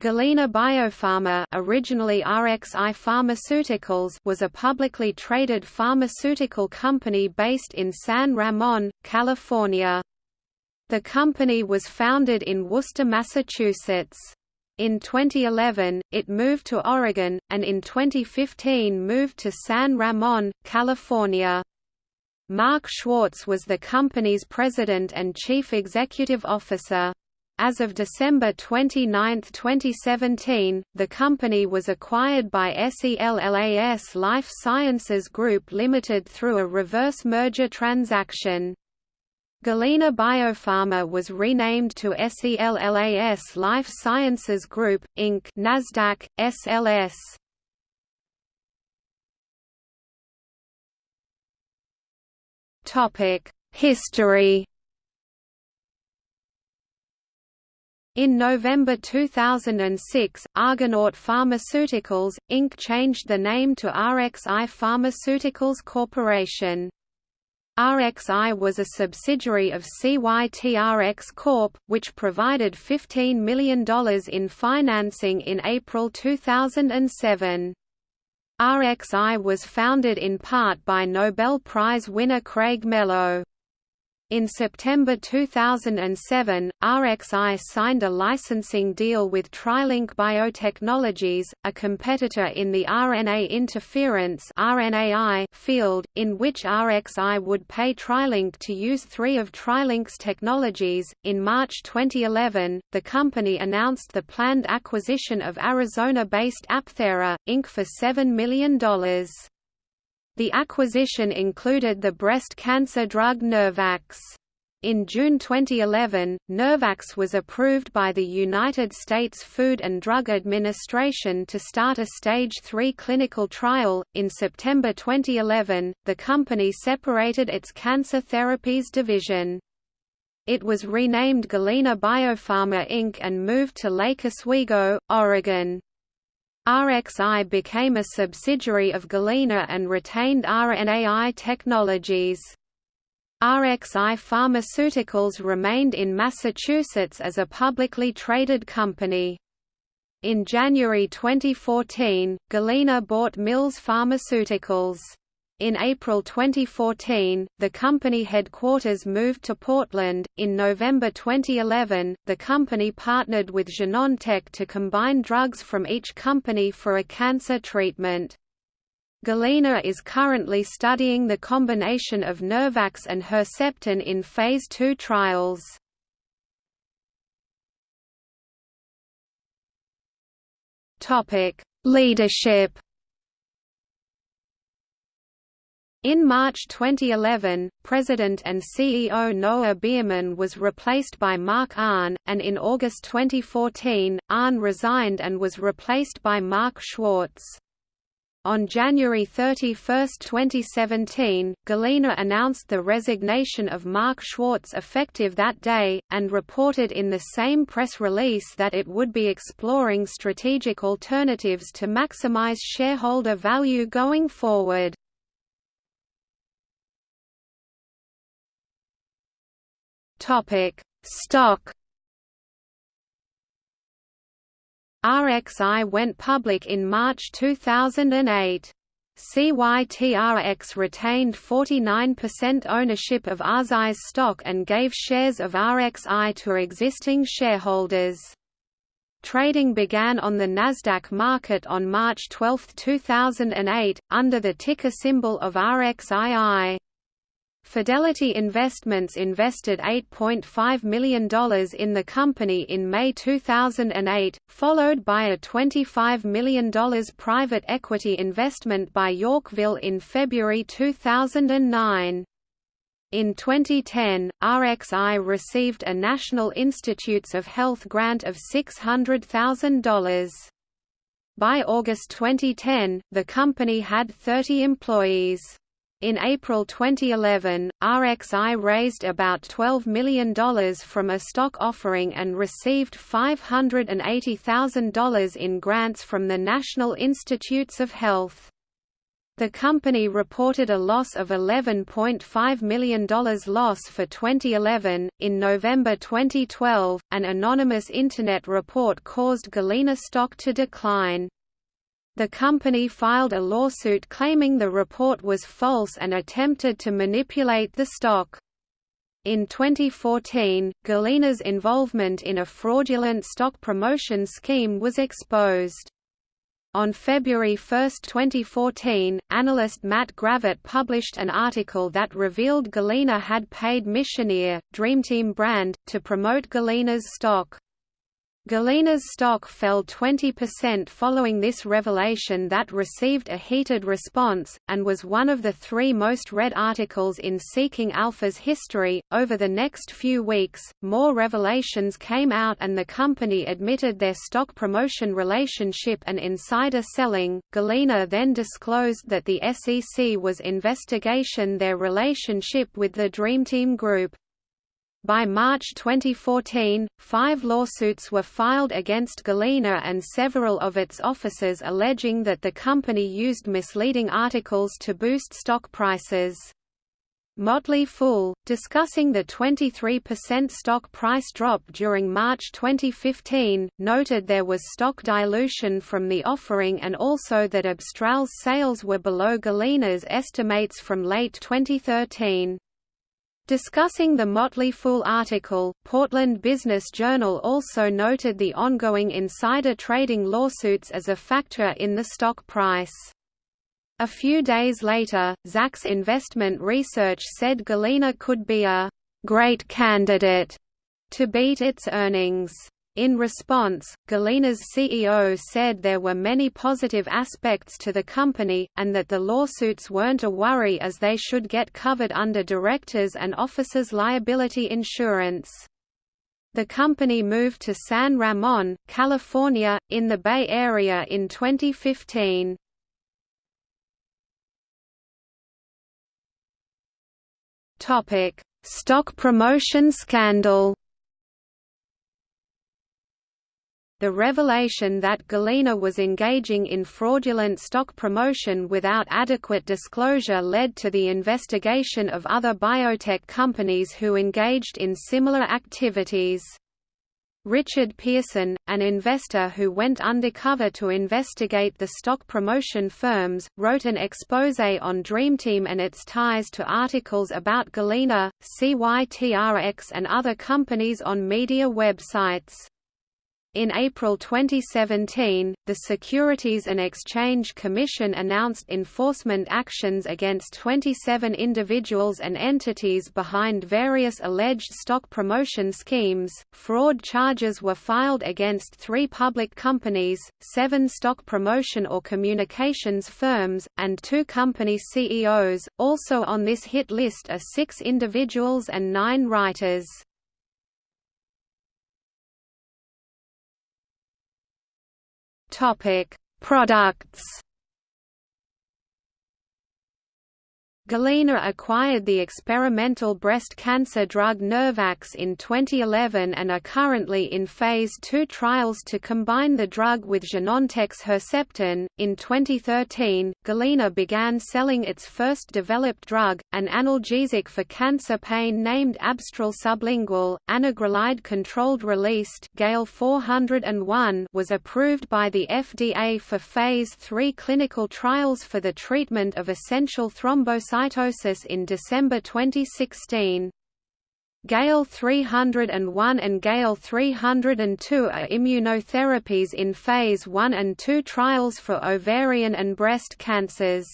Galena Biopharma originally RXI Pharmaceuticals was a publicly traded pharmaceutical company based in San Ramon, California. The company was founded in Worcester, Massachusetts. In 2011, it moved to Oregon, and in 2015 moved to San Ramon, California. Mark Schwartz was the company's president and chief executive officer. As of December 29, 2017, the company was acquired by SELLAS Life Sciences Group Limited through a reverse merger transaction. Galena Biopharma was renamed to SELLAS Life Sciences Group, Inc. Nasdaq, SLS. History In November 2006, Argonaut Pharmaceuticals, Inc. changed the name to RXI Pharmaceuticals Corporation. RXI was a subsidiary of CYTRX Corp., which provided $15 million in financing in April 2007. RXI was founded in part by Nobel Prize winner Craig Mello. In September 2007, RXI signed a licensing deal with TriLink Biotechnologies, a competitor in the RNA interference field, in which RXI would pay TriLink to use three of TriLink's technologies. In March 2011, the company announced the planned acquisition of Arizona-based Apthera, Inc. for $7 million. The acquisition included the breast cancer drug NeuVax. In June 2011, NeuVax was approved by the United States Food and Drug Administration to start a Stage 3 clinical trial. In September 2011, the company separated its cancer therapies division. It was renamed Galena Biopharma Inc. and moved to Lake Oswego, Oregon. RXI became a subsidiary of Galena and retained RNAi technologies. RXI Pharmaceuticals remained in Massachusetts as a publicly traded company. In January 2014, Galena bought Mills Pharmaceuticals. In April 2014, the company headquarters moved to Portland. In November 2011, the company partnered with Genentech to combine drugs from each company for a cancer treatment. Galena is currently studying the combination of NeuVax and Herceptin in Phase II trials. Topic: Leadership In March 2011, President and CEO Noah Beerman was replaced by Mark Ahn, and in August 2014, Ahn resigned and was replaced by Mark Schwartz. On January 31, 2017, Galena announced the resignation of Mark Schwartz effective that day, and reported in the same press release that it would be exploring strategic alternatives to maximize shareholder value going forward. Topic: Stock. RXI went public in March 2008. CYTRX retained 49% ownership of RXI's stock and gave shares of RXI to existing shareholders. Trading began on the Nasdaq market on March 12, 2008, under the ticker symbol of RXII. Fidelity Investments invested $8.5 million in the company in May 2008, followed by a $25 million private equity investment by Yorkville in February 2009. In 2010, RXI received a National Institutes of Health grant of $600,000. By August 2010, the company had 30 employees. In April 2011, RXI raised about $12 million from a stock offering and received $580,000 in grants from the National Institutes of Health. The company reported a loss of $11.5 million loss for 2011. In November 2012, an anonymous Internet report caused Galena stock to decline. The company filed a lawsuit claiming the report was false and attempted to manipulate the stock. In 2014, Galena's involvement in a fraudulent stock promotion scheme was exposed. On February 1, 2014, analyst Matt Gravett published an article that revealed Galena had paid Missioneer, Dreamteam brand, to promote Galena's stock. Galena's stock fell 20% following this revelation that received a heated response, and was one of the three most read articles in Seeking Alpha's history. Over the next few weeks, more revelations came out and the company admitted their stock promotion relationship and insider selling. Galena then disclosed that the SEC was investigation their relationship with the Dreamteam Group. By March 2014, five lawsuits were filed against Galena and several of its officers alleging that the company used misleading articles to boost stock prices. Motley Fool, discussing the 23% stock price drop during March 2015, noted there was stock dilution from the offering and also that Abstral's sales were below Galena's estimates from late 2013. Discussing the Motley Fool article, Portland Business Journal also noted the ongoing insider trading lawsuits as a factor in the stock price. A few days later, Zacks Investment Research said Galena could be a «great candidate» to beat its earnings. In response, Galena's CEO said there were many positive aspects to the company, and that the lawsuits weren't a worry as they should get covered under directors' and officers' liability insurance. The company moved to San Ramon, California, in the Bay Area in 2015. Stock promotion scandal The revelation that Galena was engaging in fraudulent stock promotion without adequate disclosure led to the investigation of other biotech companies who engaged in similar activities. Richard Pearson, an investor who went undercover to investigate the stock promotion firms, wrote an expose on Dreamteam and its ties to articles about Galena, CYTRX and other companies on media websites. In April 2017, the Securities and Exchange Commission announced enforcement actions against 27 individuals and entities behind various alleged stock promotion schemes. Fraud charges were filed against three public companies, seven stock promotion or communications firms, and two company CEOs. Also on this hit list are six individuals and nine writers. Topic: Products Galena acquired the experimental breast cancer drug NeuVax in 2011 and are currently in Phase 2 trials to combine the drug with Genentech's Herceptin. In 2013, Galena began selling its first developed drug, an analgesic for cancer pain named Abstral Sublingual. Anagrelide controlled released Gale 401 was approved by the FDA for Phase 3 clinical trials for the treatment of essential thrombocytopenia cytosis in December 2016. Gale 301 and Gale 302 are immunotherapies in Phase 1 and 2 trials for ovarian and breast cancers.